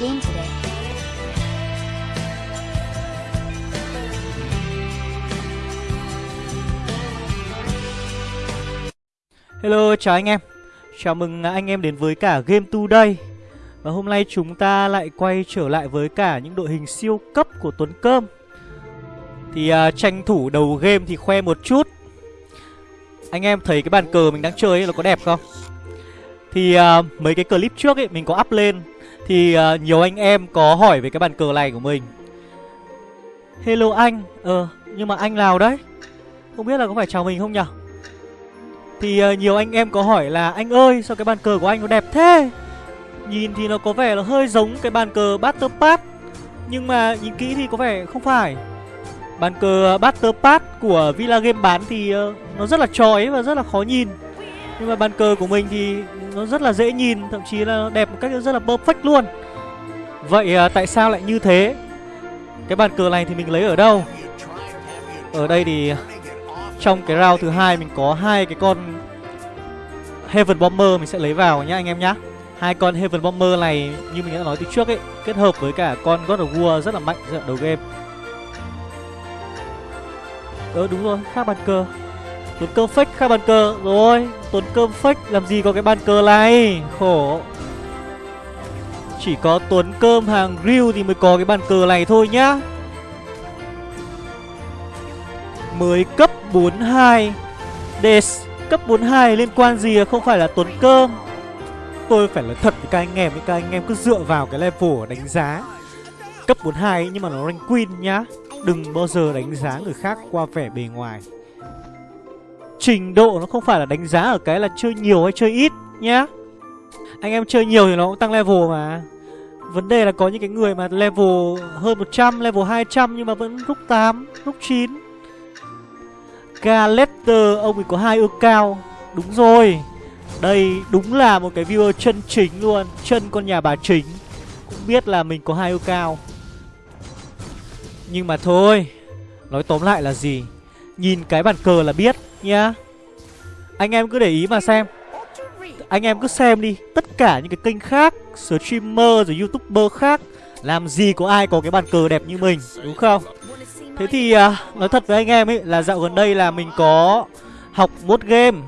game today. Hello, chào anh em. Chào mừng anh em đến với cả Game Today. Và hôm nay chúng ta lại quay trở lại với cả những đội hình siêu cấp của Tuấn Cơm. Thì uh, tranh thủ đầu game thì khoe một chút. Anh em thấy cái bàn cờ mình đang chơi ấy, nó có đẹp không? Thì uh, mấy cái clip trước ấy mình có up lên. Thì uh, nhiều anh em có hỏi về cái bàn cờ này của mình. Hello anh. Ờ, nhưng mà anh nào đấy? Không biết là có phải chào mình không nhỉ? Thì uh, nhiều anh em có hỏi là Anh ơi sao cái bàn cờ của anh nó đẹp thế? Nhìn thì nó có vẻ là hơi giống cái bàn cờ Battle Pass Nhưng mà nhìn kỹ thì có vẻ không phải. Bàn cờ ờ, Battle Pass của Villa Game bán thì uh, nó rất là chói và rất là khó nhìn. Nhưng mà bàn cờ của mình thì nó rất là dễ nhìn Thậm chí là đẹp một cách rất là perfect luôn Vậy à, tại sao lại như thế Cái bàn cờ này thì mình lấy ở đâu Ở đây thì trong cái round thứ hai mình có hai cái con Heaven Bomber mình sẽ lấy vào nhá anh em nhá. Hai con Heaven Bomber này như mình đã nói từ trước ấy, kết hợp với cả con God of War rất là mạnh giai đầu game. Ờ đúng rồi, khác bàn cờ. Tuấn cơm fake khai bàn cờ rồi. Tuấn cơm fake làm gì có cái bàn cờ này, khổ. Chỉ có Tuấn cơm hàng grill thì mới có cái bàn cờ này thôi nhá. Mới cấp 42 Des Cấp 42 liên quan gì à? không phải là Tuấn Cơm. Tôi phải nói thật với các anh em Các anh em cứ dựa vào cái level đánh giá. Cấp 42 nhưng mà nó rank queen nhá. Đừng bao giờ đánh giá người khác qua vẻ bề ngoài. Trình độ nó không phải là đánh giá ở cái là chơi nhiều hay chơi ít nhá. Anh em chơi nhiều thì nó cũng tăng level mà. Vấn đề là có những cái người mà level hơn 100, level 200 nhưng mà vẫn rút 8, rút 9 Galetter ông ấy có hai ước cao. Đúng rồi. Đây đúng là một cái viewer chân chính luôn Chân con nhà bà chính. Cũng biết là mình có hai ước cao. Nhưng mà thôi Nói tóm lại là gì? Nhìn cái bàn cờ là biết nhá. Anh em cứ để ý mà xem. Anh em cứ xem đi Tất cả những cái kênh khác Streamer rồi youtuber khác Làm gì có ai có cái bàn cờ đẹp như mình Đúng không? Thế thì uh, nói thật với anh em ấy là dạo gần đây là mình có học mốt game.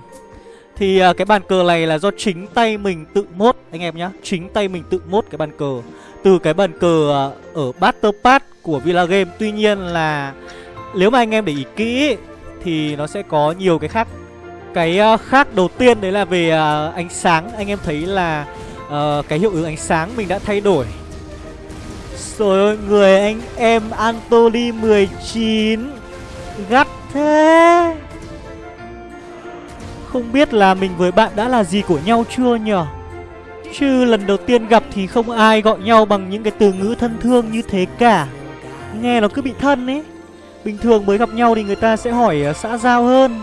Thì uh, cái bàn cờ này là do chính tay mình tự mốt anh em nhá. Chính tay mình tự mốt cái bàn cờ. Từ cái bàn cờ uh, ở Battle Pass của Villa Game Tuy nhiên là nếu mà anh em để ý kỹ thì nó sẽ có nhiều cái khác. Cái uh, khác đầu tiên đấy là về uh, ánh sáng. Anh em thấy là uh, cái hiệu ứng ánh sáng mình đã thay đổi. Rồi người anh em Anthony 19 Gắt thế. Không biết là mình với bạn đã là gì của nhau chưa nhở? Chứ lần đầu tiên gặp thì không ai gọi nhau bằng những cái từ ngữ thân thương như thế cả. Nghe nó cứ bị thân ấy. Bình thường mới gặp nhau thì người ta sẽ hỏi uh, xã giao hơn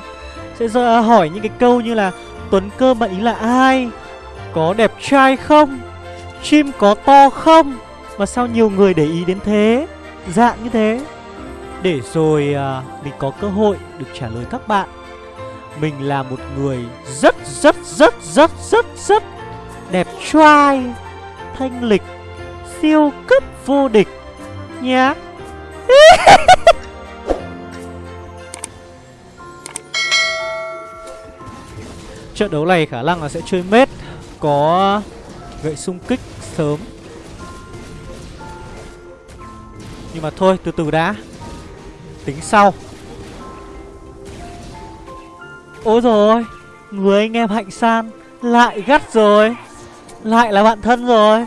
Sẽ à, hỏi những cái câu như là Tuấn Cơm bạn ý là ai? Có đẹp trai không? Chim có to không? Mà sao nhiều người để ý đến thế? Dạng như thế. Để rồi uh, mình có cơ hội được trả lời các bạn. Mình là một người rất rất rất rất rất rất Đẹp trai Thanh lịch Siêu cấp vô địch Nhá. Trận đấu này khả năng là sẽ chơi mết, Có gậy xung kích sớm. Nhưng mà thôi, từ từ đã. Tính sau. Ôi rồi Người anh em hạnh san Lại gắt rồi. Lại là bạn thân rồi.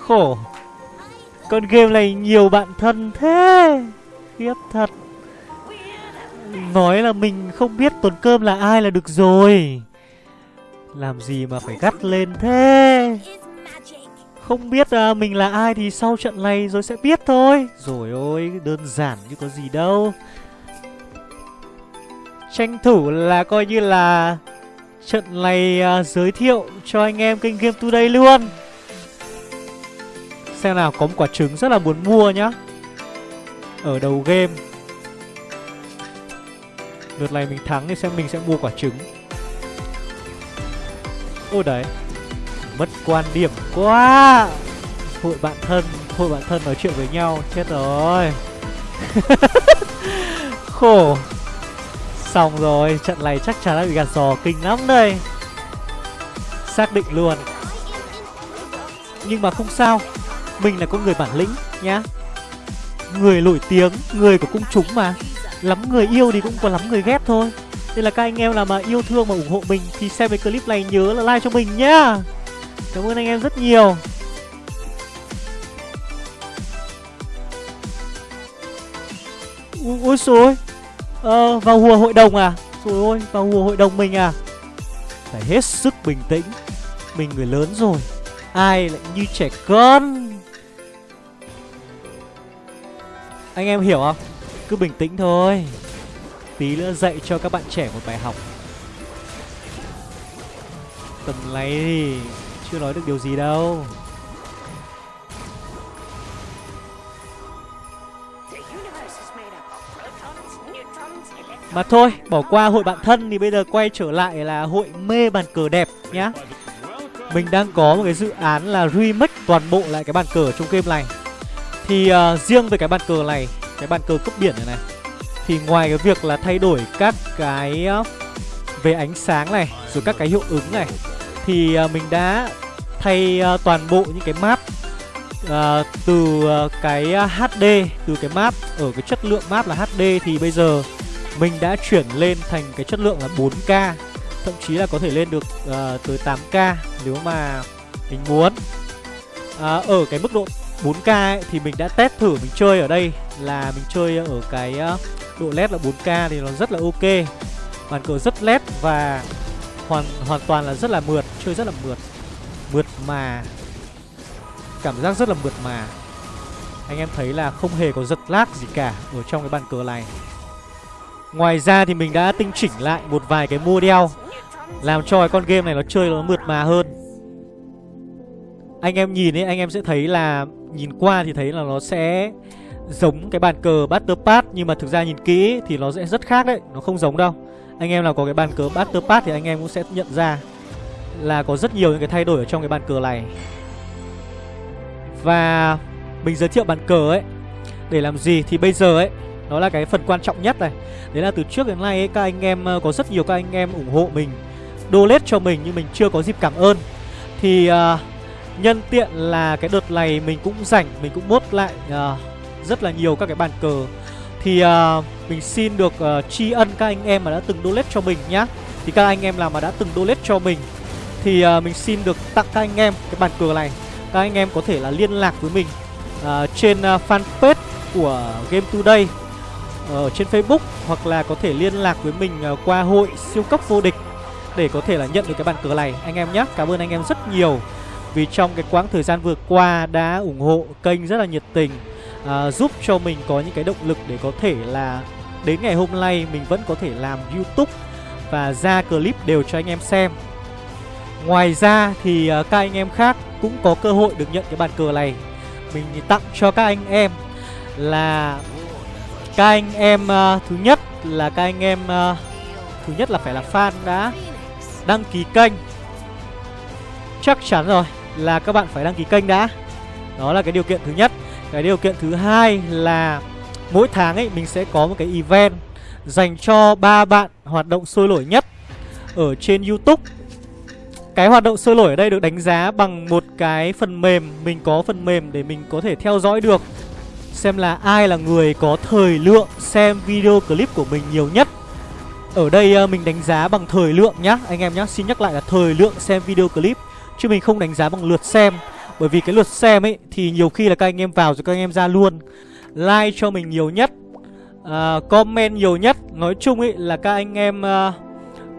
Khổ. Con game này nhiều bạn thân thế. Khiếp thật. Nói là mình không biết Tuần Cơm là ai là được rồi. Làm gì mà phải gắt lên thế? Không biết à, mình là ai thì sau trận này rồi sẽ biết thôi. Rồi ôi đơn giản như có gì đâu. Tranh thủ là coi như là Trận này à, giới thiệu cho anh em kênh Game Today luôn. Xem nào có một quả trứng rất là muốn mua nhá. Ở đầu game. Lượt này mình thắng thì xem mình sẽ mua quả trứng. Ôi đấy. Mất quan điểm quá. Hội bạn thân, Hội bạn thân nói chuyện với nhau, Chết rồi. Khổ. Xong rồi, Trận này chắc chắn đã bị gạt sò kinh lắm đây. Xác định luôn. Nhưng mà không sao. Mình là con người bản lĩnh, nhá. Người nổi tiếng, Người của công chúng mà. Lắm người yêu thì cũng có lắm người ghét thôi. Nên là các anh em nào mà yêu thương mà ủng hộ mình Thì xem cái clip này nhớ là like cho mình nhá. Cảm ơn anh em rất nhiều. Ôi, ôi xôi Ờ vào hùa hội đồng à? Trời ơi vào hùa hội đồng mình à? Phải hết sức bình tĩnh. Mình người lớn rồi. Ai lại như trẻ con? Anh em hiểu không? Cứ bình tĩnh thôi. Tí nữa dạy cho các bạn trẻ một bài học. Tầm lấy thì chưa nói được điều gì đâu. Mà thôi, bỏ qua hội bạn thân thì bây giờ quay trở lại là hội mê bàn cờ đẹp nhá. Mình đang có một cái dự án là remake toàn bộ lại cái bàn cờ trong game này. Thì uh, riêng về cái bàn cờ này, cái bàn cờ cướp biển này này thì ngoài cái việc là thay đổi các cái ờ, về ánh sáng này, rồi các cái hiệu ứng này Thì ờ, mình đã thay ờ, toàn bộ những cái map uh, từ cái HD, từ cái map ở cái chất lượng map là HD thì bây giờ mình đã chuyển lên thành cái chất lượng là 4K Thậm chí là có thể lên được uh, tới 8K nếu mà mình muốn. Uh, Ở cái mức độ 4K ấy, thì mình đã test thử mình chơi ở đây là mình chơi ở cái uh, độ led là 4K thì nó rất là ok. Bàn cờ rất led và hoàn hoàn toàn là rất là mượt, chơi rất là mượt. Mượt mà. Cảm giác rất là mượt mà. Anh em thấy là không hề có giật lag gì cả ở trong cái bàn cờ này. Ngoài ra thì mình đã tinh chỉnh lại một vài cái model Làm cho cái con game này nó chơi nó mượt mà hơn. Anh em nhìn ấy, anh em sẽ thấy là Nhìn qua thì thấy là nó sẽ giống cái bàn cờ Battle Pass Nhưng mà thực ra nhìn kỹ thì nó sẽ rất khác đấy Nó không giống đâu. Anh em nào có cái bàn cờ Battle Pass thì anh em cũng sẽ nhận ra Là có rất nhiều những cái thay đổi ở trong cái bàn cờ này. Và mình giới thiệu bàn cờ ấy Để làm gì thì bây giờ ấy nó là cái phần quan trọng nhất này. Đấy là từ trước đến nay ấy, các anh em ờ, có rất nhiều các anh em ủng hộ mình Donate cho mình nhưng mình chưa có dịp cảm ơn. Thì uh, nhân tiện là cái đợt này mình cũng rảnh Mình cũng mốt lại uh, rất là nhiều các cái bàn cờ. Thì uh, mình xin được uh, tri ân các anh em mà đã từng donate cho mình nhá. Thì các anh em nào mà đã từng donate cho mình Thì uh, mình xin được tặng các anh em cái bàn cờ này. Các anh em có thể là liên lạc với mình uh, Trên uh, fanpage của Game Today ở trên Facebook hoặc là có thể liên lạc với mình qua hội siêu cấp vô địch để có thể là nhận được cái bàn cờ này anh em nhé. Cảm ơn anh em rất nhiều vì trong cái quãng thời gian vừa qua đã ủng hộ kênh rất là nhiệt tình à, giúp cho mình có những cái động lực để có thể là đến ngày hôm nay mình vẫn có thể làm YouTube và ra clip đều cho anh em xem. Ngoài ra thì à, các anh em khác cũng có cơ hội được nhận cái bàn cờ này. Mình tặng cho các anh em là các anh em uh, thứ nhất là các anh em uh, thứ nhất là phải là fan đã đăng ký kênh chắc chắn rồi là các bạn phải đăng ký kênh đã đó là cái điều kiện thứ nhất cái điều kiện thứ hai là mỗi tháng ấy mình sẽ có một cái event dành cho ba bạn hoạt động sôi nổi nhất ở trên YouTube. Cái hoạt động sôi nổi ở đây được đánh giá bằng một cái phần mềm Mình có phần mềm để mình có thể theo dõi được Xem là ai là người có thời lượng xem video clip của mình nhiều nhất. Ở đây ờ, mình đánh giá bằng thời lượng nhá. Anh em nhá, xin nhắc lại là thời lượng xem video clip Chứ mình không đánh giá bằng lượt xem. Bởi vì cái lượt xem ấy thì nhiều khi là các anh em vào rồi các anh em ra luôn Like cho mình nhiều nhất uh, Comment nhiều nhất. Nói chung ấy là các anh em uh,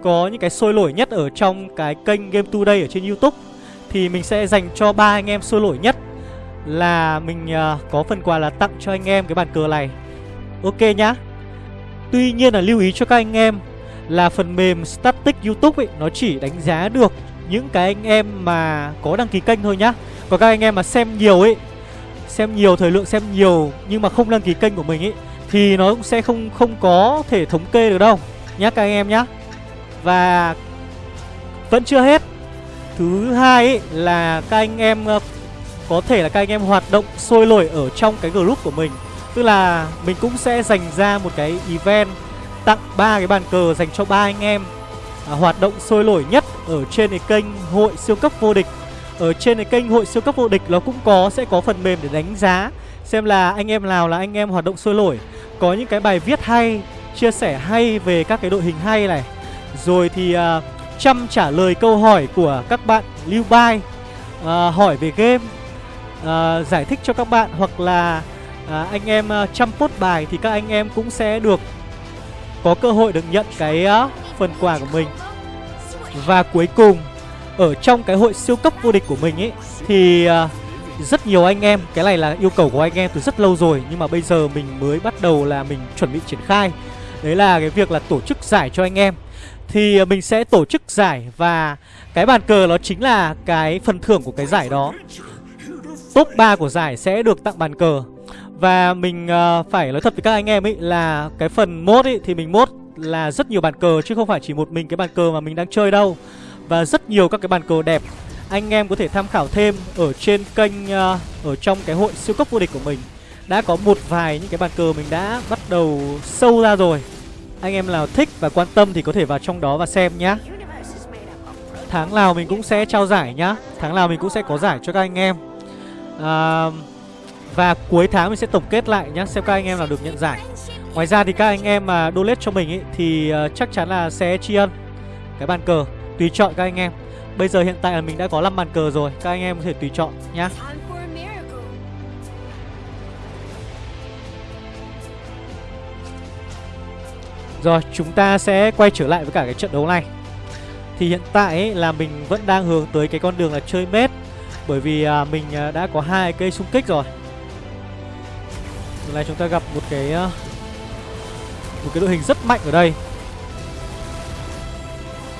có những cái sôi nổi nhất ở trong cái kênh Game Today ở trên Youtube Thì mình sẽ dành cho ba anh em sôi nổi nhất là mình uh, có phần quà là tặng cho anh em cái bàn cờ này. Ok nhá. Tuy nhiên là lưu ý cho các anh em là phần mềm Static YouTube ấy Nó chỉ đánh giá được những cái anh em mà có đăng ký kênh thôi nhá. Còn các anh em mà xem nhiều ấy Xem nhiều, thời lượng xem nhiều nhưng mà không đăng ký kênh của mình ấy Thì nó cũng sẽ không không có thể thống kê được đâu. Nhá các anh em nhá. Và vẫn chưa hết. Thứ hai ấy là các anh em ờ, có thể là các anh em hoạt động sôi nổi ở trong cái group của mình. Tức là mình cũng sẽ dành ra một cái event tặng ba cái bàn cờ dành cho ba anh em à, hoạt động sôi nổi nhất ở trên cái kênh hội siêu cấp vô địch. Ở trên cái kênh hội siêu cấp vô địch nó cũng có sẽ có phần mềm để đánh giá xem là anh em nào là anh em hoạt động sôi nổi. Có những cái bài viết hay chia sẻ hay về các cái đội hình hay này. Rồi thì à, chăm trả lời câu hỏi của các bạn lưu bài à, hỏi về game à, giải thích cho các bạn hoặc là à, anh em à, chăm post bài thì các anh em cũng sẽ được có cơ hội được nhận cái uh, phần quà của mình. Và cuối cùng ở trong cái hội siêu cấp vô địch của mình ấy thì uh, rất nhiều anh em cái này là yêu cầu của anh em từ rất lâu rồi nhưng mà bây giờ mình mới bắt đầu là mình chuẩn bị triển khai. Đấy là cái việc là tổ chức giải cho anh em. Thì à, mình sẽ tổ chức giải và cái bàn cờ nó chính là cái phần thưởng của cái giải đó. Top 3 của giải sẽ được tặng bàn cờ. Và mình uh, phải nói thật với các anh em ấy là cái phần mốt ấy thì mình mốt là rất nhiều bàn cờ chứ không phải chỉ một mình cái bàn cờ mà mình đang chơi đâu. Và rất nhiều các cái bàn cờ đẹp. Anh em có thể tham khảo thêm ở trên kênh uh, ở trong cái hội siêu cấp vô địch của mình. Đã có một vài những cái bàn cờ mình đã bắt đầu sâu ra rồi. Anh em nào thích và quan tâm thì có thể vào trong đó và xem nhá. Tháng nào mình cũng sẽ trao giải nhá. Tháng nào mình cũng sẽ có giải cho các anh em. À, và cuối tháng mình sẽ tổng kết lại nhá xem các anh em nào được nhận giải ngoài ra thì các anh em mà donate cho mình ý, thì uh, chắc chắn là sẽ tri ân cái bàn cờ tùy chọn các anh em. Bây giờ hiện tại là mình đã có 5 bàn cờ rồi Các anh em có thể tùy chọn nhá. Rồi chúng ta sẽ quay trở lại với cả cái trận đấu này. Thì hiện tại ấy, là mình vẫn đang hướng tới cái con đường là chơi mết Bởi vì à, mình à, đã có hai cây xung kích rồi. Lần này chúng ta gặp một cái à, một cái đội hình rất mạnh ở đây.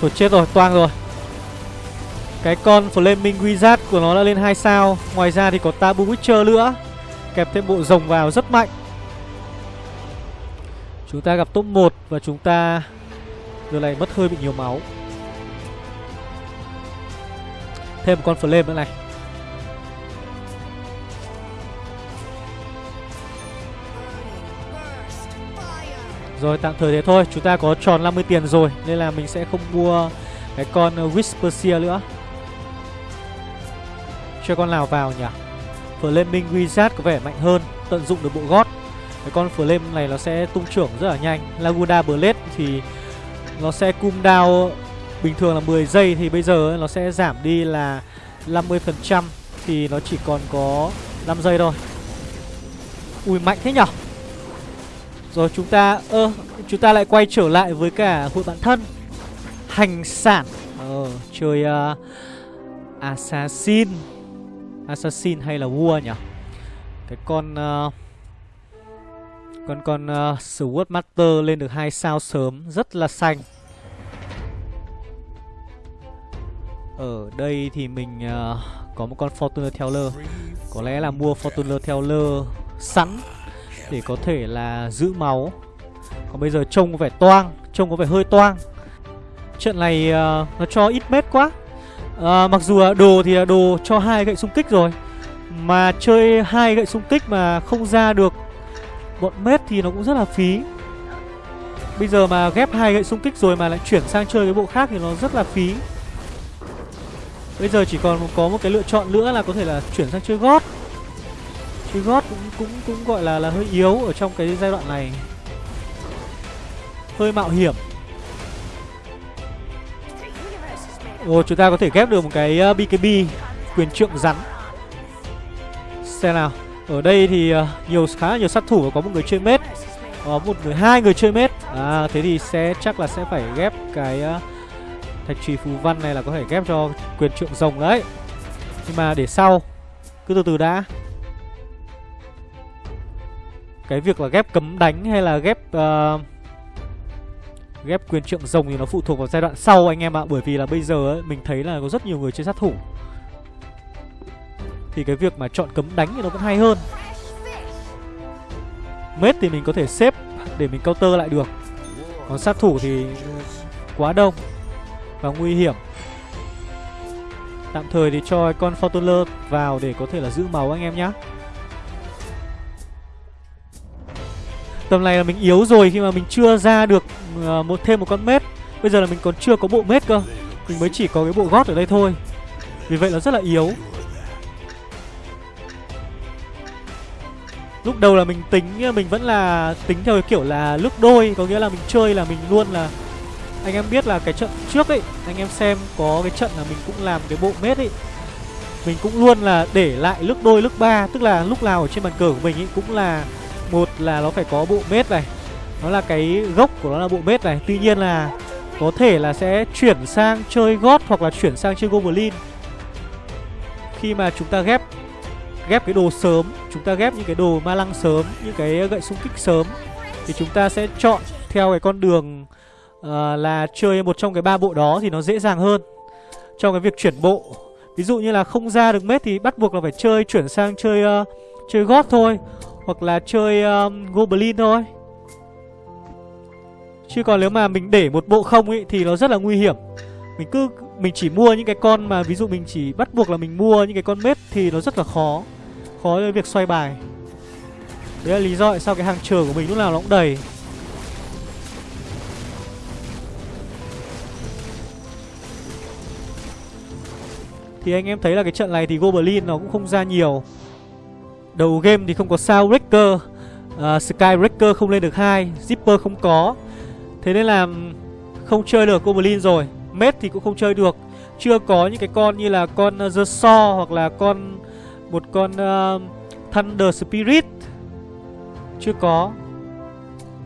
Thôi chết rồi, toang rồi. Cái con Flaming Wizard của nó đã lên 2 sao. Ngoài ra thì có Tabu Witcher nữa. Kẹp thêm bộ rồng vào rất mạnh. Chúng ta gặp top 1 Và chúng ta Giờ này mất hơi bị nhiều máu. Thêm một con Flame nữa này. Rồi, tạm thời thế thôi. Chúng ta có tròn 50 tiền rồi, Nên là mình sẽ không mua Cái con uh, Whisperseer nữa. Cho con nào vào nhỉ? Flaming Wizard có vẻ mạnh hơn, Tận dụng được bộ gót Cái con Flame này nó sẽ tung trưởng rất là nhanh. Laguna Blade thì Nó sẽ cung down Bình thường là 10 giây, thì bây giờ nó sẽ giảm đi là 50% Thì nó chỉ còn có 5 giây thôi. Ui, mạnh thế nhở? Rồi chúng ta ơ Chúng ta lại quay trở lại với cả hội bạn thân Hành sản. Ờ chơi uh, Assassin. Assassin hay là vua nhỉ? Cái con uh, Con con uh, Sword Master lên được hai sao sớm Rất là xanh. Ở đây thì mình uh, có một con Fortuner Teller. Có lẽ là mua Fortuner Teller sẵn. Để có thể là giữ máu. Còn bây giờ trông có vẻ toang Trông có vẻ hơi toang. Trận này uh, nó cho ít mét quá. À, Mặc dù là đồ thì là đồ cho hai gậy xung kích rồi. Mà chơi hai gậy xung kích mà không ra được bọn mết thì nó cũng rất là phí. Bây giờ mà ghép hai gậy xung kích rồi mà lại chuyển sang chơi cái bộ khác thì nó rất là phí. Bây giờ chỉ còn có một cái lựa chọn nữa là có thể là chuyển sang chơi gót. Thì gót cũng cũng cũng gọi là là hơi yếu ở trong cái giai đoạn này. Hơi mạo hiểm. Ồ, chúng ta có thể ghép được một cái ờ, BKB quyền trượng rắn. Xem nào. Ở đây thì ờ, nhiều, khá là nhiều sát thủ và có một người chơi mết. Có một người, hai người chơi mết. À thế thì sẽ, chắc là sẽ phải ghép cái ờ, Thạch trì phù văn này là có thể ghép cho quyền trượng rồng đấy. Nhưng mà để sau, Cứ từ từ đã. Cái việc là ghép cấm đánh hay là ghép uh, Ghép quyền trượng rồng thì nó phụ thuộc vào giai đoạn sau anh em ạ. Bởi vì là bây giờ ấy, mình thấy là có rất nhiều người chơi sát thủ. Thì cái việc mà chọn cấm đánh thì nó vẫn hay hơn. Mết thì mình có thể xếp để mình counter lại được. Còn sát thủ thì quá đông Và nguy hiểm. Tạm thời thì cho con Fortuner vào để có thể là giữ máu anh em nhá. Tầm này là mình yếu rồi khi mà mình chưa ra được uh, một thêm một con mết. Bây giờ là mình còn chưa có bộ mết cơ. Mình mới chỉ có cái bộ gót ở đây thôi. Vì vậy là rất là yếu. Lúc đầu là mình tính mình vẫn là tính theo cái kiểu là lúc đôi Có nghĩa là mình chơi là mình luôn là Anh em biết là cái trận trước ấy Anh em xem có cái trận là mình cũng làm cái bộ mết ấy. Mình cũng luôn là để lại lúc đôi lúc ba Tức là lúc nào ở trên bàn cờ của mình ấy cũng là một là nó phải có bộ mết này. Nó là cái gốc của nó là bộ mết này. Tuy nhiên là có thể là sẽ chuyển sang chơi gót hoặc là chuyển sang chơi goblin. Khi mà chúng ta ghép ghép cái đồ sớm Chúng ta ghép những cái đồ ma lăng sớm Những cái gậy xung kích sớm Thì chúng ta sẽ chọn theo cái con đường uh, Là chơi một trong cái ba bộ đó Thì nó dễ dàng hơn Trong cái việc chuyển bộ. Ví dụ như là không ra được mết thì bắt buộc là phải chơi Chuyển sang chơi uh, chơi gót thôi. Hoặc là chơi um, goblin thôi. Chứ còn nếu mà mình để một bộ không ấy Thì nó rất là nguy hiểm. Mình cứ mình chỉ mua những cái con mà ví dụ mình chỉ bắt buộc là mình mua những cái con mết thì nó rất là khó. Khó với việc xoay bài. Đấy là lý do tại sao cái hàng chờ của mình lúc nào nó cũng đầy. Thì anh em thấy là cái trận này thì Goblin nó cũng không ra nhiều. Đầu game thì không có sao Breaker uh, à, Skybreaker không lên được hai Zipper không có. Thế nên là không chơi được Goblin rồi. Mết thì cũng không chơi được. Chưa có những cái con như là con uh, The Saw Hoặc là con Một con uh, Thunder Spirit. Chưa có.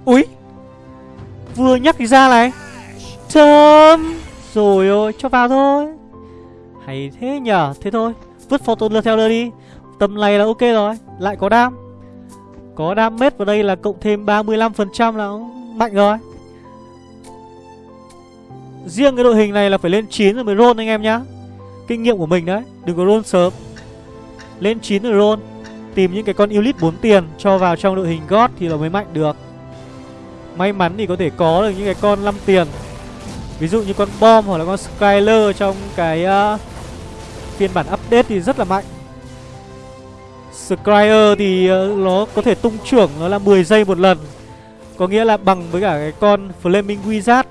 Úi! Vừa nhắc thì ra này. Chấm Rồi ôi cho vào thôi. Hay thế nhở? Thế thôi. Vứt Fortune theo đi. Tầm này là ok rồi Lại có đam. Có đam mết vào đây là cộng thêm 35% là mạnh rồi. Riêng cái đội hình này là phải lên 9 rồi mới roll anh em nhá. Kinh nghiệm của mình đấy Đừng có roll sớm. Lên 9 rồi roll Tìm những cái con Elite 4 tiền Cho vào trong đội hình God thì nó mới mạnh được. May mắn thì có thể có được những cái con 5 tiền. Ví dụ như con Bom hoặc là con Skyler trong cái uh, phiên bản update thì rất là mạnh. Scryer thì ờ, nó có thể tung trưởng nó là 10 giây một lần. Có nghĩa là bằng với cả cái con Flaming Wizard.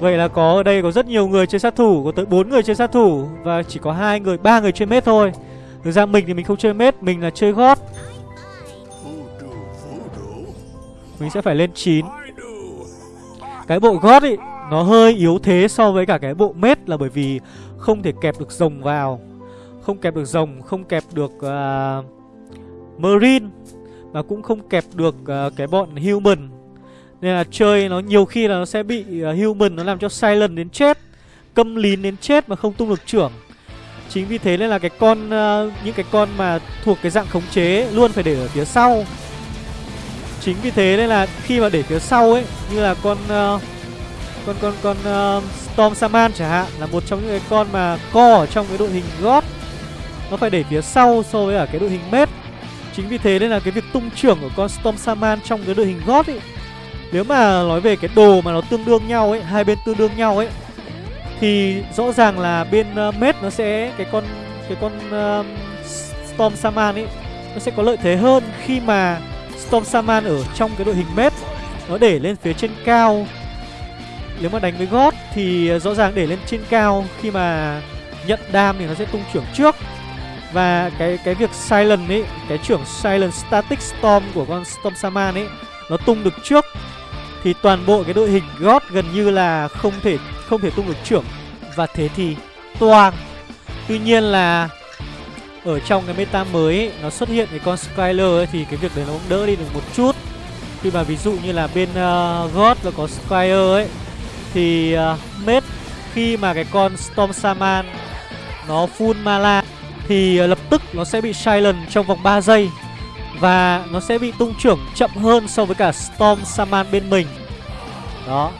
Vậy là có ở đây có rất nhiều người chơi sát thủ Có tới 4 người chơi sát thủ Và chỉ có hai người, ba người chơi mết thôi. Thực ra mình thì mình không chơi mết Mình là chơi gót. Mình sẽ phải lên 9 Cái bộ gót ý nó hơi yếu thế so với cả cái bộ mết Là bởi vì không thể kẹp được rồng vào. Không kẹp được rồng Không kẹp được uh, Marine Mà cũng không kẹp được uh, cái bọn Human. Nên là chơi nó nhiều khi là nó sẽ bị uh, human nó làm cho silent đến chết Câm lín đến chết mà không tung được trưởng. Chính vì thế nên là cái con uh, những cái con mà thuộc cái dạng khống chế luôn phải để ở phía sau. Chính vì thế nên là khi mà để phía sau ấy Như là con uh, con con con uh, Storm Saman chẳng hạn là một trong những cái con mà co ở trong cái đội hình gót nó phải để phía sau so với cả cái đội hình mết chính vì thế nên là cái việc tung trưởng của con Storm Saman trong cái đội hình gót ấy nếu mà nói về cái đồ mà nó tương đương nhau ấy Hai bên tương đương nhau ấy Thì rõ ràng là bên ờ, uh, Mết nó sẽ Cái con cái con uh, Storm Saman ấy Nó sẽ có lợi thế hơn khi mà Storm Saman ở trong cái đội hình Mết Nó để lên phía trên cao nếu mà đánh với gót Thì ờ, rõ ràng để lên trên cao Khi mà nhận đam thì nó sẽ tung trưởng trước. Và cái cái việc Silent ấy Cái trưởng Silent Static Storm của con Storm Saman ấy Nó tung được trước. Thì toàn bộ cái đội hình gót gần như là không thể không thể tung được trưởng. Và thế thì toang. Tuy nhiên là ở trong cái meta mới ấy, nó xuất hiện cái con Skyler ấy, thì cái việc đấy nó cũng đỡ đi được một chút. Khi mà ví dụ như là bên uh, God là có Skyler ấy thì uh, mết khi mà cái con Storm Saman nó full mana thì uh, lập tức nó sẽ bị silent trong vòng 3 giây và nó sẽ bị tung trưởng chậm hơn so với cả Storm Saman bên mình. Đó.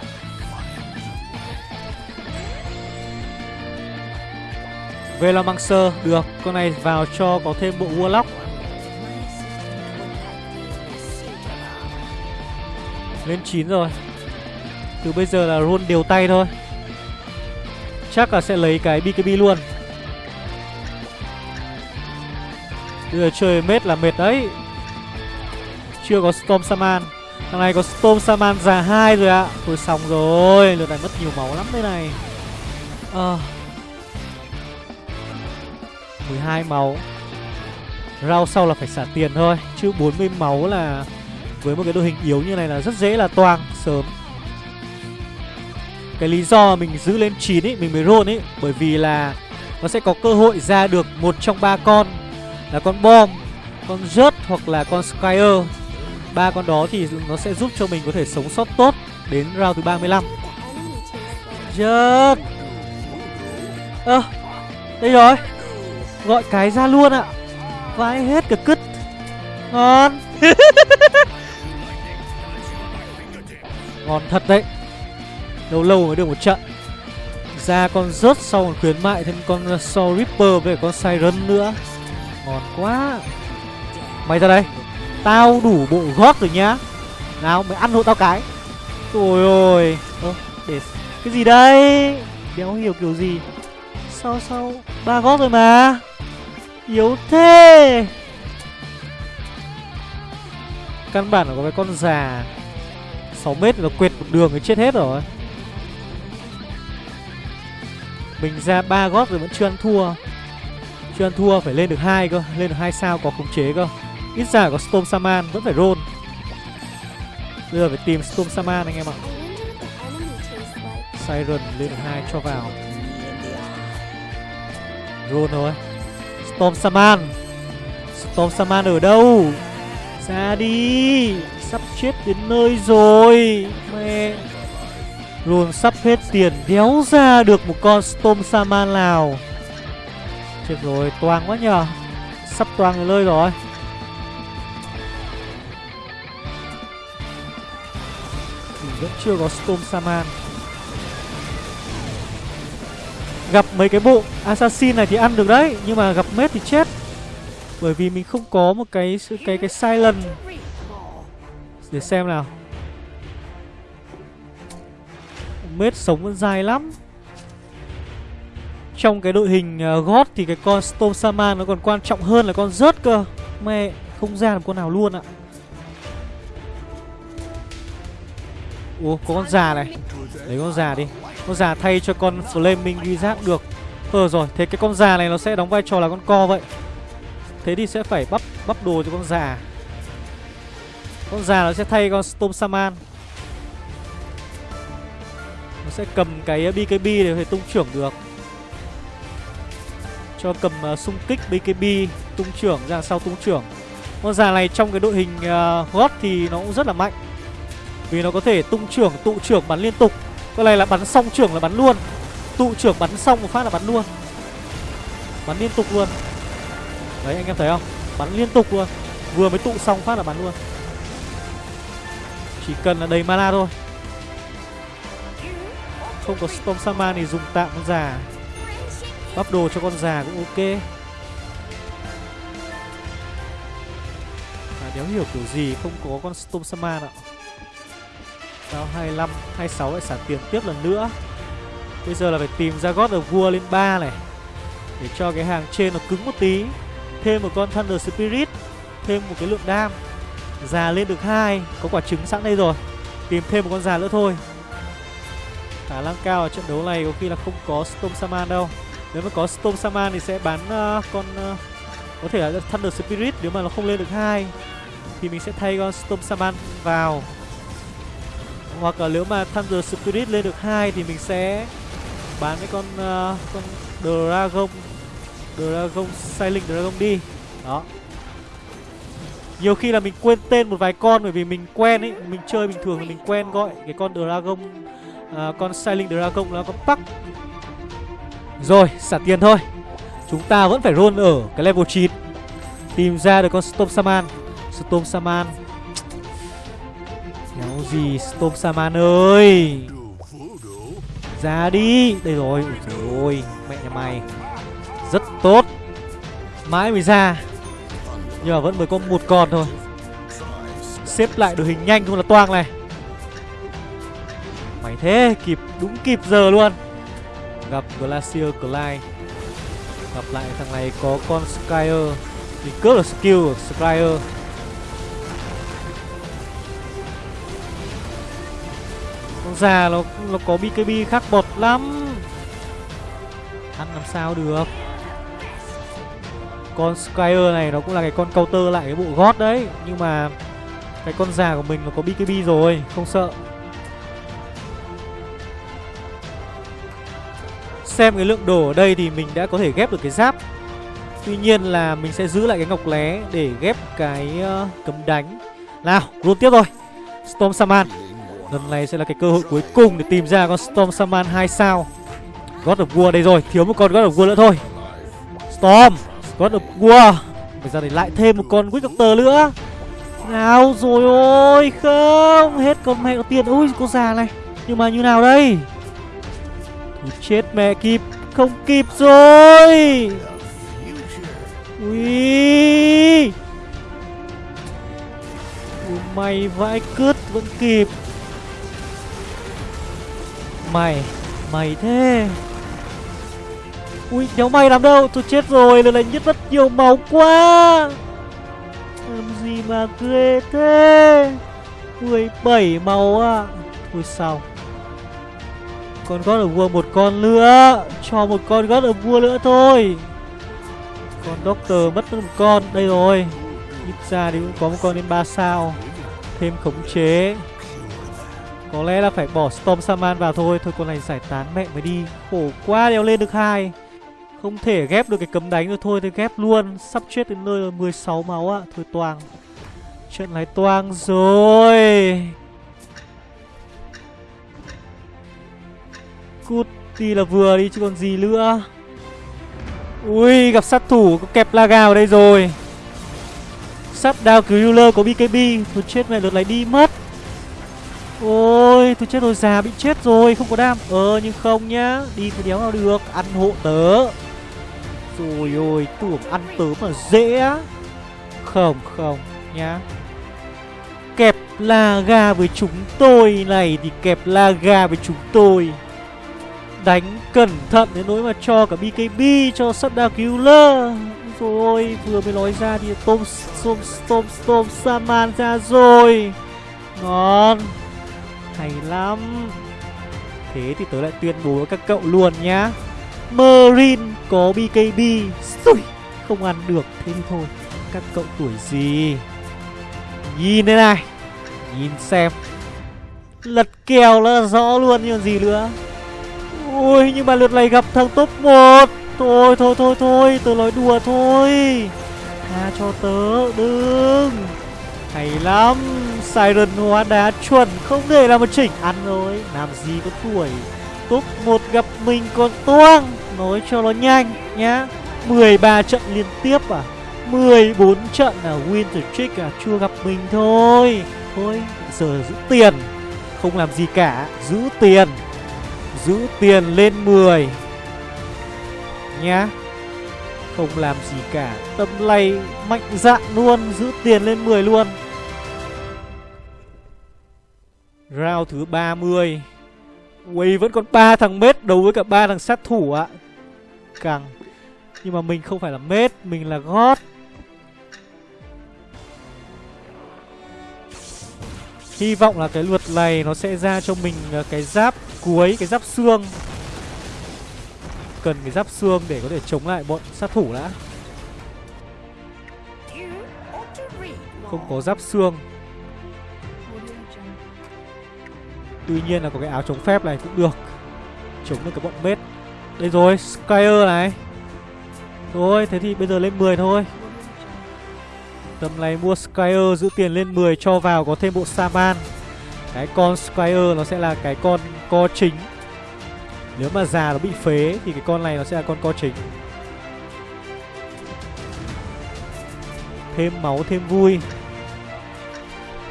Về là mang sơ Được. Con này vào cho có thêm bộ Warlock. Lên 9 rồi. Từ bây giờ là roll đều tay thôi. Chắc là sẽ lấy cái BKB luôn. Bây giờ chơi mết là mệt đấy. Chưa có Storm Saman Thằng này có Storm Saman già hai rồi ạ. À. Thôi xong rồi, Lượt này mất nhiều máu lắm đây này. Ờ. à. 12 máu. Rau sau là phải xả tiền thôi, Chứ 40 máu là Với một cái đội hình yếu như này là rất dễ là toang Sớm. Cái lý do mình giữ lên 9 ấy Mình mới roll ấy Bởi vì là Nó sẽ có cơ hội ra được một trong ba con Là con bom Con rớt hoặc là con Skyer ba con đó thì nó sẽ giúp cho mình có thể sống sót tốt Đến round thứ 35 Rớt Ơ à, Đây rồi. Gọi cái ra luôn ạ. Vãi hết cả cứt. Ngon. Ngon thật đấy. Lâu lâu mới được một trận. Ra con rớt sau còn khuyến mại, thêm con Soul Reaper với con Siren nữa. Ngon quá. Mày ra đây. Tao đủ bộ gót rồi nhá. Nào, mày ăn hộ tao cái. Ôi ôi. Ơ, để Cái gì đây? Đéo hiểu kiểu gì. Sao sao? Ba gót rồi mà. Yếu thế. Căn bản là có cái con già 6 mét nó quệt một đường thì chết hết rồi. Mình ra ba gót rồi vẫn chưa ăn thua. Chưa ăn thua phải lên được hai cơ, Lên được hai sao có khống chế cơ. Ít ra có Storm Saman vẫn phải roll. Bây giờ phải tìm Storm Saman anh em ạ. Siren lên được hai cho vào. Roll thôi. Storm Saman Storm Saman ở đâu? Ra đi. Sắp chết đến nơi rồi. Mẹ. Luôn sắp hết tiền Đéo ra được một con Storm Saman nào. Chết rồi, toang quá nhờ. Sắp toang người lơi rồi. Mình vẫn chưa có Storm Saman Gặp mấy cái bộ Assassin này thì ăn được đấy, Nhưng mà gặp Mết thì chết. Bởi vì mình không có một cái cái cái silent. Để xem nào. Mết sống vẫn dài lắm. Trong cái đội hình ờ, uh, God thì cái con Storm Saman nó còn quan trọng hơn là con rớt cơ. Mẹ không ra được con nào luôn ạ. Ủa có con già này. Lấy con già đi. Con già thay cho con Flaming Wizard được. Ờ rồi Thế cái con già này nó sẽ đóng vai trò là con co vậy. Thế thì sẽ phải bắp bắp đồ cho con già. Con già nó sẽ thay con Storm Saman nó sẽ cầm cái uh, BKB để thể tung trưởng được. Cho cầm uh, xung kích BKB Tung trưởng ra sau tung trưởng. Con già này trong cái đội hình uh, God thì nó cũng rất là mạnh. Vì nó có thể tung trưởng, tụ trưởng bắn liên tục. Cái này là bắn xong trưởng là bắn luôn. Tụ trưởng bắn xong một phát là bắn luôn. Bắn liên tục luôn. Đấy anh em thấy không? Bắn liên tục luôn. Vừa mới tụ xong phát là bắn luôn. Chỉ cần là đầy mana thôi. Không có Storm Saman thì dùng tạm con già. Bắp đồ cho con già cũng ok. À, Đéo hiểu kiểu gì không có con Storm Saman ạ. Sao 25, 26 lại xả tiền tiếp lần nữa? Bây giờ là phải tìm ra God of War lên 3 này Để cho cái hàng trên nó cứng một tí. Thêm một con Thunder Spirit Thêm một cái lượng đam. Già lên được hai Có quả trứng sẵn đây rồi. Tìm thêm một con già nữa thôi. Khả năng cao ở trận đấu này có khi là không có Storm Saman đâu Nếu mà có Storm Saman thì sẽ bán uh, con uh, Có thể là Thunder Spirit Nếu mà nó không lên được hai Thì mình sẽ thay con Storm Saman vào hoặc là nếu mà Thunder Spirit lên được hai thì mình sẽ bán cái con uh, con Dragon Dragon Silent Dragon đi. Đó. Nhiều khi là mình quên tên một vài con bởi vì mình quen ấy, mình chơi bình thường thì mình quen gọi cái con Dragon à, con Sailing Dragon là con park Rồi, xả tiền thôi. Chúng ta vẫn phải roll ở cái level 9 Tìm ra được con Storm Saman Storm Saman Kéo gì Storm Saman ơi. Ra đi. Đây rồi. Ôi mẹ nhà mày. Rất tốt. Mãi mới ra. Nhưng mà vẫn mới có một con thôi. Xếp lại đội hình nhanh không là toang này thế Kịp đúng kịp giờ luôn. Gặp Glacier Clyde Gặp lại thằng này có con Skyer Thì cướp được skill của Skyer Con già nó, nó có BKB khác bột lắm. Ăn làm sao được. Con Skyer này nó cũng là cái con counter lại cái bộ gót đấy. Nhưng mà Cái con già của mình nó có BKB rồi Không sợ. Xem cái lượng đồ ở đây thì mình đã có thể ghép được cái giáp. Tuy nhiên là mình sẽ giữ lại cái ngọc lé để ghép cái uh, cấm đánh. Nào, luôn tiếp rồi Storm Saman Lần này sẽ là cái cơ hội cuối cùng để tìm ra con Storm Saman 2 sao. God of War đây rồi, thiếu một con God of War nữa thôi. Storm, God of War. Bây giờ để lại thêm một con Witch Doctor nữa. Nào rồi ôi không Hết con mẹ có tiền. Ui con già này. Nhưng mà như nào đây? Chết mẹ, kịp, Không kịp rồi. Ui. Ui Mày vãi cứt vẫn kịp. Mày Mày thế. Ui, nhóm mày làm đâu? Tôi chết rồi, lần này nhất rất nhiều máu quá. Làm gì mà ghê thế? 17 máu à? Thôi sao? Con God of War một con nữa, Cho một con God of War nữa thôi. Con Doctor mất một con, Đây rồi. Ít ra thì cũng có một con đến 3 sao, Thêm khống chế. Có lẽ là phải bỏ Storm Saman vào thôi. Thôi con này giải tán mẹ mới đi. Khổ quá, đeo lên được hai. Không thể ghép được cái cấm đánh rồi thôi Thì ghép luôn. Sắp chết đến nơi rồi 16 máu ạ. Thôi toang. Trận này toang rồi. Cút đi là vừa đi chứ còn gì nữa. Ui, gặp sát thủ Có kẹp Laga ở đây rồi. Sắp đao cứu yuler có BKB Thôi chết mẹ, lượt này đi mất. Ôi tôi chết rồi, già bị chết rồi, Không có đam. Ờ nhưng không nhá, Đi thì đéo nào được. Ăn hộ tớ. Rồi, ôi, tưởng ăn tớ mà dễ á. Không không nhá. Kẹp la gà với chúng tôi này Thì kẹp la gà với chúng tôi. Đánh cẩn thận đến nỗi mà cho cả BKB Cho Shutdown Killer Rồi vừa mới nói ra thì Tom Tom Tom Tom Saman ra rồi. Ngon. Hay lắm. Thế thì tớ lại tuyên bố với các cậu luôn nhá. Marine có BKB Xui, Không ăn được. Thế thì thôi Các cậu tuổi gì? Nhìn đây này Nhìn xem. Lật kèo là rõ luôn như gì nữa? Ui nhưng mà lượt này gặp thằng top 1 Thôi thôi thôi thôi, Tớ nói đùa thôi. Tha cho tớ, Đừng. Hay lắm, Siren hóa đá chuẩn, Không thể là một chỉnh. Ăn rồi, Làm gì có tuổi. Top một gặp mình còn toang. Nói cho nó nhanh, nhá. 13 trận liên tiếp à? 14 trận à? Winter Trick à? Chưa gặp mình thôi. Thôi, giờ giữ tiền. Không làm gì cả, Giữ tiền. Giữ tiền lên 10 Nhá. Không làm gì cả, Tâm lay mạnh dạn luôn, Giữ tiền lên 10 luôn. Round thứ 30 Quay vẫn còn ba thằng mết đấu với cả ba thằng sát thủ ạ. À. Càng Nhưng mà mình không phải là mết, Mình là gót. Hy vọng là cái luật này nó sẽ ra cho mình à, cái giáp cuối, cái giáp xương. Cần cái giáp xương để có thể chống lại bọn sát thủ đã. Không có giáp xương. Tuy nhiên là có cái áo chống phép này cũng được. Chống được cái bọn mết Đây rồi, Skyer này. Rồi, thế thì bây giờ lên 10 thôi. Tầm này mua Squire giữ tiền lên 10 cho vào có thêm bộ Saman Cái con Squire nó sẽ là cái con co chính. Nếu mà già nó bị phế thì cái con này nó sẽ là con co chính. Thêm máu thêm vui.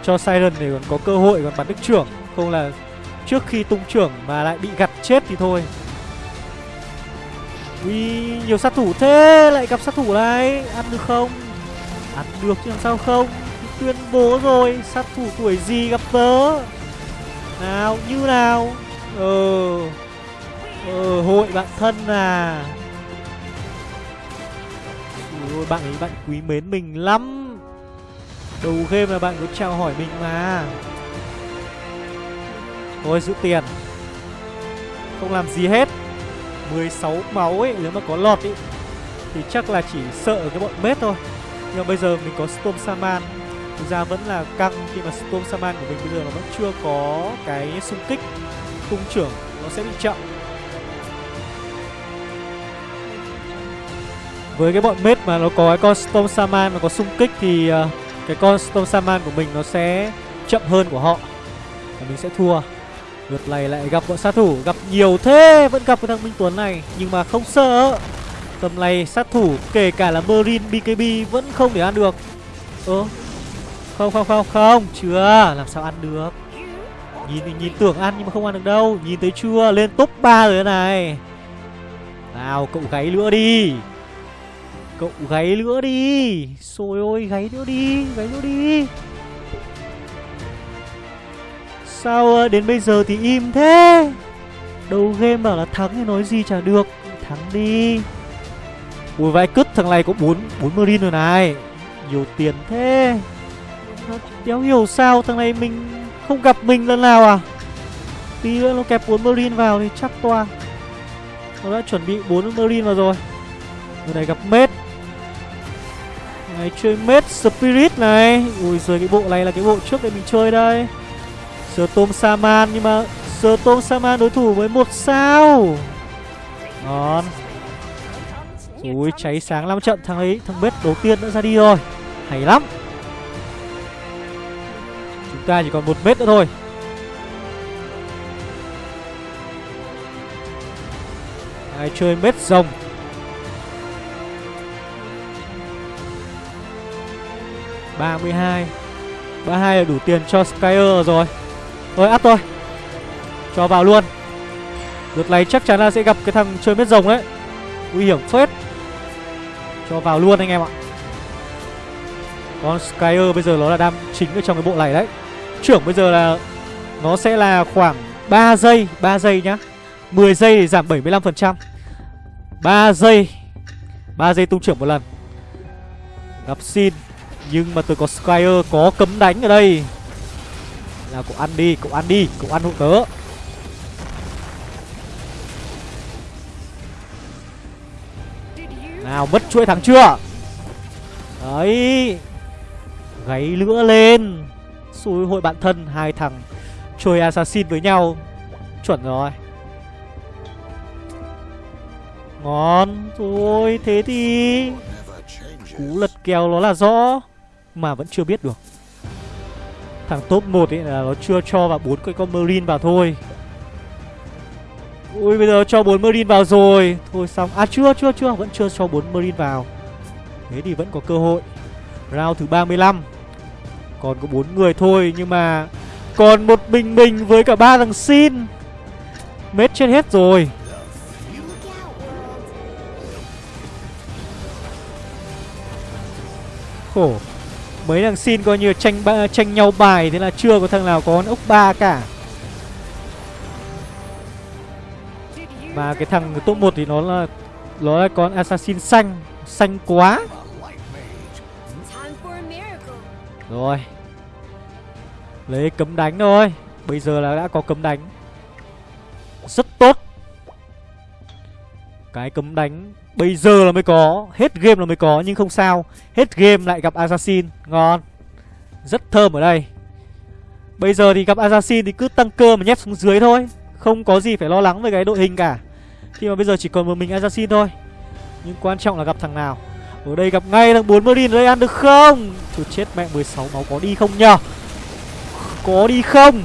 Cho Siren để còn có cơ hội còn bắn được trưởng. Không là trước khi tung trưởng mà lại bị gặt chết thì thôi. Ui, nhiều sát thủ thế Lại gặp sát thủ này. Ăn được không? Ăn được chứ làm sao không? Tuyên bố rồi Sát thủ tuổi gì gặp tớ? Nào như nào? Ờ Ờ hội bạn thân à. Ôi, bạn ấy bạn quý mến mình lắm. Đầu game là bạn có chào hỏi mình mà. Thôi giữ tiền. Không làm gì hết. 16 máu ấy Nếu mà có lọt ấy Thì chắc là chỉ sợ cái bọn mết thôi. Nhưng mà bây giờ mình có Storm Saman Thực ra vẫn là căng khi mà Storm Saman của mình bây giờ nó vẫn chưa có cái xung kích. Cung trưởng nó sẽ bị chậm. Với cái bọn mết mà nó có cái con Storm Saman mà có xung kích thì uh, cái con Storm Saman của mình nó sẽ chậm hơn của họ. Và mình sẽ thua. Lượt này lại gặp bọn sát thủ Gặp nhiều thế Vẫn gặp cái thằng Minh Tuấn này. Nhưng mà không sợ. Tầm này, sát thủ, Kể cả là Marine BKB Vẫn không để ăn được. Ơ, Không không không không, Chưa, Làm sao ăn được? Nhìn nhìn tưởng ăn nhưng mà không ăn được đâu. Nhìn thấy chưa, Lên top 3 rồi này. Nào, cậu gáy nữa đi. Cậu gáy nữa đi. Xôi ôi, gáy nữa đi, Gáy nữa đi. Sao ờ, đến bây giờ thì im thế? Đầu game bảo là thắng thì nói gì chả được. Thắng đi. Ui vãi cứt, thằng này có 4 bốn marine rồi này. Nhiều tiền thế. Đéo hiểu sao, thằng này mình không gặp mình lần nào à? Tí nữa nó kẹp 4 marine vào thì chắc toa. Nó đã chuẩn bị 4 marine vào rồi. Người này gặp mết. Này chơi mết spirit này. Ui, giời, cái bộ này là cái bộ trước để mình chơi đây. Storm Saman, nhưng mà Storm Saman đối thủ với một sao. Ngon. Ui, cháy sáng 5 trận, thằng ấy, Thằng bếp đầu tiên đã ra đi rồi. Hay lắm. Chúng ta chỉ còn một mét nữa thôi. Ai chơi mết rồng? Ba mươi hai. Ba hai là đủ tiền cho Skyer rồi. Thôi áp thôi. Cho vào luôn. Lượt này chắc chắn là sẽ gặp cái thằng chơi mết rồng đấy Nguy hiểm phết. Cho vào luôn anh em ạ. Con Skyer bây giờ nó là đam chính ở trong cái bộ này đấy. Trưởng bây giờ là Nó sẽ là khoảng 3 giây 3 giây nhá. 10 giây thì giảm 75% 3 giây 3 giây tung trưởng một lần. Gặp xin Nhưng mà tôi có Skyer có cấm đánh ở đây. Là cậu ăn đi, cậu ăn đi, cậu ăn hộ tớ. Nào, mất chuỗi thắng chưa? Đấy. Gáy lửa lên. Xui, hội bạn thân Hai thằng chơi assassin với nhau. Chuẩn rồi. Ngon. Thôi thế thì Cú lật kèo nó là rõ, Mà vẫn chưa biết được. Thằng top 1 ấy là nó chưa cho vào bốn cái con Marine vào thôi. Ui, bây giờ cho bốn Marine vào rồi. Thôi xong. À chưa chưa chưa. Vẫn chưa cho bốn Marine vào. Thế thì vẫn có cơ hội. Round thứ 35 Còn có bốn người thôi, Nhưng mà Còn một bình bình với cả ba thằng xin. Mết chết hết rồi. Khổ. Mấy thằng xin coi như tranh tranh nhau bài, Thế là chưa có thằng nào có con ốc ba cả. Mà cái thằng top 1 thì nó là Nó là con assassin xanh Xanh quá. Rồi. Lấy cấm đánh thôi. Bây giờ là đã có cấm đánh. Rất tốt. Cái cấm đánh Bây giờ là mới có. Hết game là mới có Nhưng không sao. Hết game lại gặp Assassin. Ngon. Rất thơm ở đây. Bây giờ thì gặp Assassin thì cứ tăng cơ mà nhét xuống dưới thôi không có gì phải lo lắng về cái đội hình cả. Khi mà bây giờ chỉ còn một mình Assassin thôi. Nhưng quan trọng là gặp thằng nào. Ở đây gặp ngay thằng 4 Marine ở đây ăn được không? Thôi chết mẹ 16 máu có đi không nhờ? Có đi không?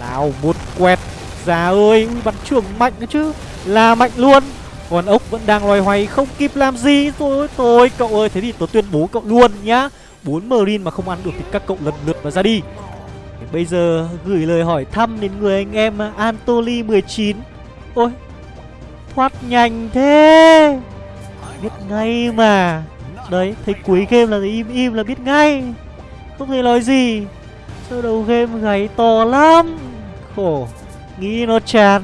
Nào một quẹt. Già ơi, Ui, bắn trưởng mạnh nữa chứ. Là mạnh luôn. Còn ốc vẫn đang loay hoay, không kịp làm gì. Thôi thôi cậu ơi. Thế thì tôi tuyên bố cậu luôn nhá. Bốn Marine mà không ăn được thì các cậu lần lượt mà ra đi. Bây giờ gửi lời hỏi thăm đến người anh em Antoli 19 Ôi, Thoát nhanh thế. Biết ngay mà. Đấy, thấy cuối game là im im là biết ngay. Không thể nói gì. Sơ đầu game gáy to lắm. Khổ, Nghĩ nó chán.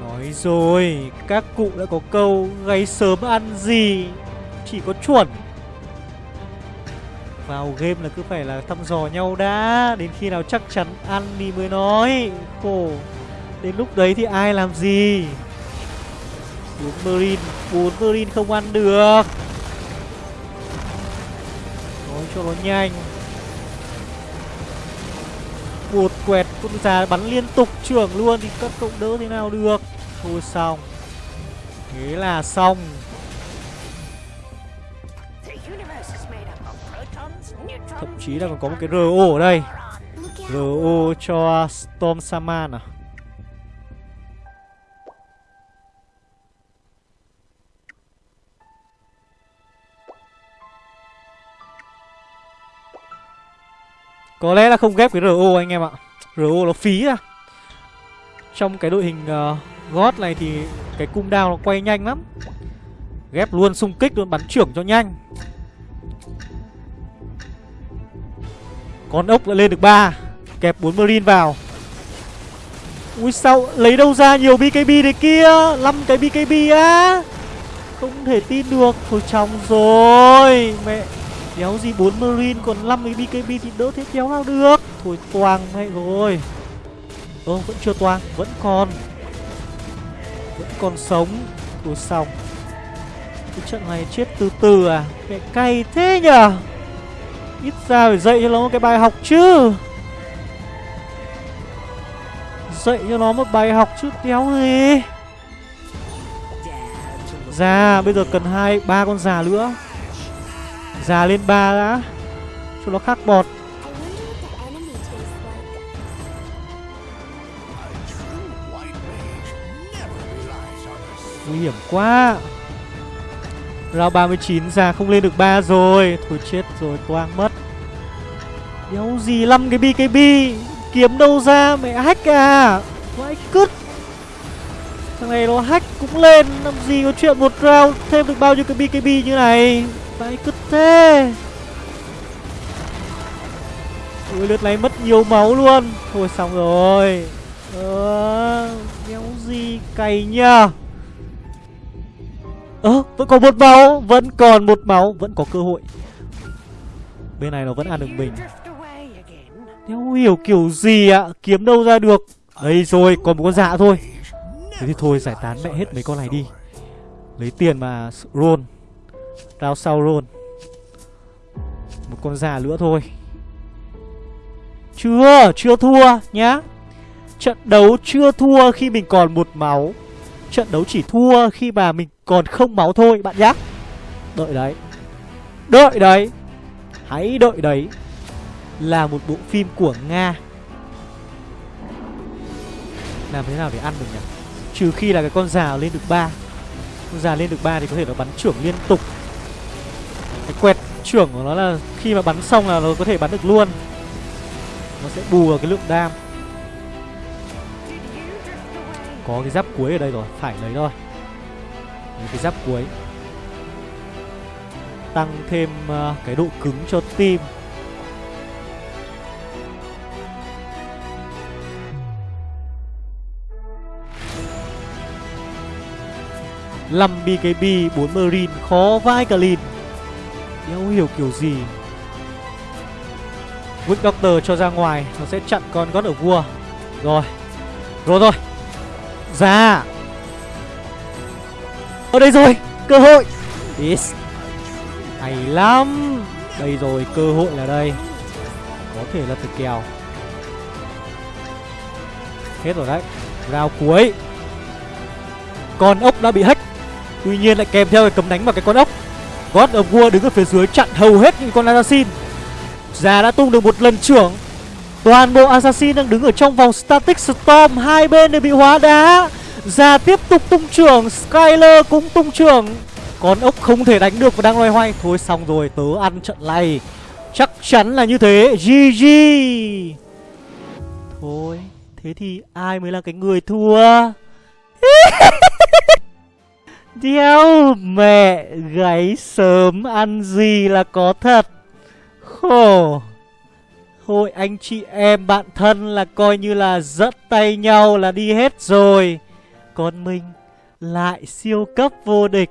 Nói rồi, Các cụ đã có câu Gáy sớm ăn gì, Chỉ có chuẩn. Vào game là cứ phải là thăm dò nhau đã. Đến khi nào chắc chắn ăn thì mới nói. Khổ. Đến lúc đấy thì ai làm gì? Bốn Marine. Bốn Marine không ăn được. Nói cho nó nhanh. Một quẹt con già bắn liên tục. Trưởng luôn thì các cậu đỡ thế nào được? Thôi xong. Thế là xong. Thậm chí là còn có một cái ro ở đây. ro cho storm saman à? Có lẽ là không ghép cái RO anh em ạ. RO nó phí ra Trong cái đội hình uh, God này thì cái cung đao nó quay nhanh lắm. Ghép luôn xung kích luôn bắn trưởng cho nhanh. Con ốc lại lên được 3 Kẹp 4 Marine vào. Ui, sao lấy đâu ra nhiều BKB đấy kia? 5 cái BKB á? Không thể tin được. Thôi trong rồi. Mẹ Đéo gì 4 Marine còn 5 cái BKB thì đỡ thế kéo nào được? Thôi toang mẹ rồi. Ơ, vẫn chưa toang, Vẫn còn. Vẫn còn sống. Thôi xong. Cái trận này chết từ từ à? Mẹ cay thế nhở Ít ra phải dạy cho nó một cái bài học chứ. Dạy cho nó một bài học chứ đéo gì Già, bây giờ cần hai, ba con già nữa. Già lên ba đã, Cho nó khắc bọt. Nguy hiểm quá. Rao 39 ra không lên được 3 rồi. Thôi chết rồi, toang mất. Đéo gì lăm cái BKB Kiếm đâu ra, mẹ hack à? Vãi cứt. Thằng này nó hack cũng lên, Làm gì có chuyện một round thêm được bao nhiêu cái BKB như này? Vãi cứt thế? Ui, lượt này mất nhiều máu luôn. Thôi xong rồi. Ờ Đéo gì cày nhá Ơ vẫn còn một máu Vẫn còn một máu Vẫn có cơ hội. Bên này nó vẫn ăn được mình. Nếu hiểu kiểu gì ạ? Kiếm đâu ra được? Đây rồi còn một con dạ thôi. Thế thì thôi giải tán mẹ hết mấy con này đi. Lấy tiền mà roll Rao sau roll Một con già nữa thôi. Chưa, chưa thua nhá. Trận đấu chưa thua khi mình còn một máu. Trận đấu chỉ thua khi mà mình còn không máu thôi, bạn nhá. Đợi đấy. Đợi đấy. Hãy đợi đấy Là một bộ phim của Nga. Làm thế nào để ăn được nhỉ? Trừ khi là cái con già lên được ba. Con già lên được ba thì có thể nó bắn trưởng liên tục. Cái quẹt trưởng của nó là khi mà bắn xong là nó có thể bắn được luôn. Nó sẽ bù vào cái lượng đam. Có cái giáp cuối ở đây rồi, phải lấy thôi. Lấy cái giáp cuối. Tăng thêm uh, cái độ cứng cho tim Năm BKB, 4 Marine, khó vai cả lìn. Đéo hiểu kiểu gì? Wick Doctor cho ra ngoài Nó sẽ chặn con gót ở vua Rồi Rồi rồi. Ra Ở đây rồi, Cơ hội. Yes. Hay lắm. Đây rồi, cơ hội là đây. Có thể là từ kèo. Hết rồi đấy. Rao cuối. Con ốc đã bị hack. Tuy nhiên lại kèm theo cái cấm đánh vào cái con ốc. God of War đứng ở phía dưới chặn hầu hết những con assassin. Già đã tung được một lần trưởng. Toàn bộ assassin đang đứng ở trong vòng static storm, Hai bên đều bị hóa đá. Già tiếp tục tung trưởng, Skyler cũng tung trưởng. Con ốc không thể đánh được và đang loay hoay. Thôi xong rồi, tớ ăn trận này. Chắc chắn là như thế. GG Thôi, Thế thì ai mới là cái người thua? Đéo, mẹ gáy sớm ăn gì là có thật. Khổ. Hội anh chị em, bạn thân là coi như là dẫn tay nhau là đi hết rồi. Còn mình lại siêu cấp vô địch.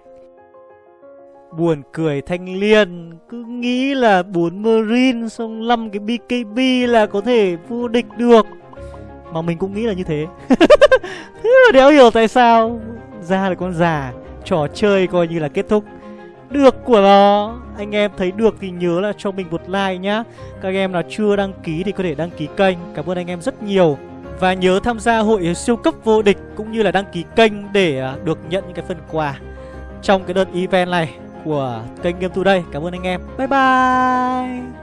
Buồn cười thanh liên Cứ nghĩ là 4 Marine xong 5 cái BKB là có thể vô địch được. Mà mình cũng nghĩ là như thế. Thế mà đéo hiểu tại sao. Ra là con già, Trò chơi coi như là kết thúc được của nó. Anh em thấy được thì nhớ là cho mình một like nhá. Các anh em nào chưa đăng ký thì có thể đăng ký kênh. Cảm ơn anh em rất nhiều. Và nhớ tham gia hội siêu cấp vô địch Cũng như là đăng ký kênh để à, được nhận những cái phần quà Trong cái đợt event này của kênh Game Today Cảm ơn anh em. Bye bye!